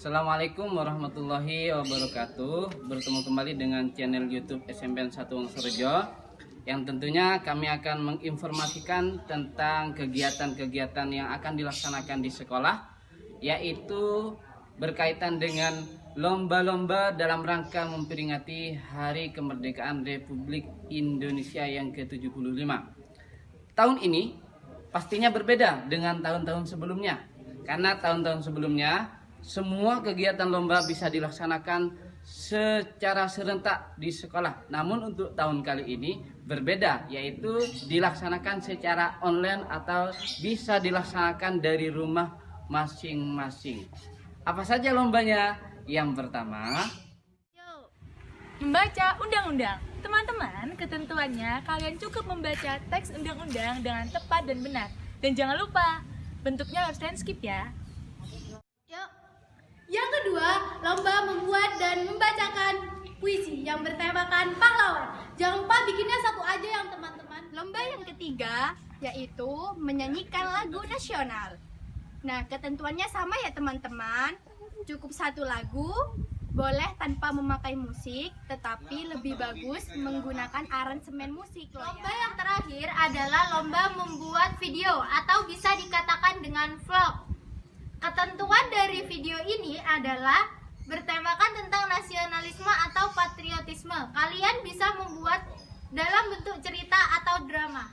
Assalamualaikum warahmatullahi wabarakatuh. Bertemu kembali dengan channel youtube SMPN 1 Wongsorejo Yang tentunya kami akan menginformasikan tentang kegiatan-kegiatan yang akan dilaksanakan di sekolah Yaitu berkaitan dengan lomba-lomba dalam rangka memperingati Hari Kemerdekaan Republik Indonesia yang ke-75. Tahun ini pastinya berbeda dengan tahun-tahun sebelumnya karena tahun-tahun sebelumnya semua kegiatan lomba bisa dilaksanakan secara serentak di sekolah. Namun untuk tahun kali ini berbeda, yaitu dilaksanakan secara online atau bisa dilaksanakan dari rumah masing-masing. Apa saja lombanya? Yang pertama, Membaca undang-undang. Teman-teman, ketentuannya kalian cukup membaca teks undang-undang dengan tepat dan benar. Dan jangan lupa, bentuknya harus landscape ya. Lomba membuat dan membacakan puisi yang bertemakan pahlawan. Jangan lupa bikinnya satu aja yang teman-teman. Lomba yang ketiga yaitu menyanyikan lagu nasional. Nah, ketentuannya sama ya teman-teman. Cukup satu lagu, boleh tanpa memakai musik, tetapi lebih bagus menggunakan aransemen musik loh Lomba ya. yang terakhir adalah lomba membuat video atau bisa dikatakan dengan vlog. Ketentuan dari video ini adalah bertemakan tentang nasionalisme atau patriotisme. Kalian bisa membuat dalam bentuk cerita atau drama.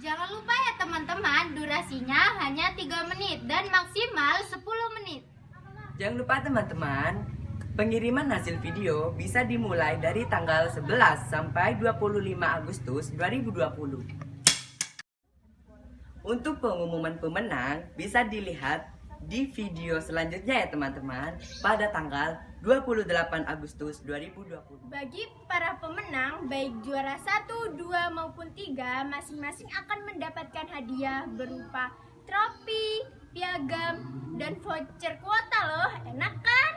Jangan lupa ya teman-teman, durasinya hanya 3 menit dan maksimal 10 menit. Jangan lupa teman-teman, pengiriman hasil video bisa dimulai dari tanggal 11 sampai 25 Agustus 2020. Untuk pengumuman pemenang bisa dilihat di video selanjutnya ya teman-teman pada tanggal 28 Agustus 2020. Bagi para pemenang, baik juara 1, 2 maupun 3, masing-masing akan mendapatkan hadiah berupa trofi, piagam, dan voucher kuota loh. Enak kan?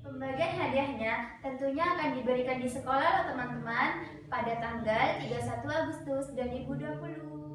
Pembagian hadiahnya tentunya akan diberikan di sekolah loh teman-teman pada tanggal 31 Agustus 2020.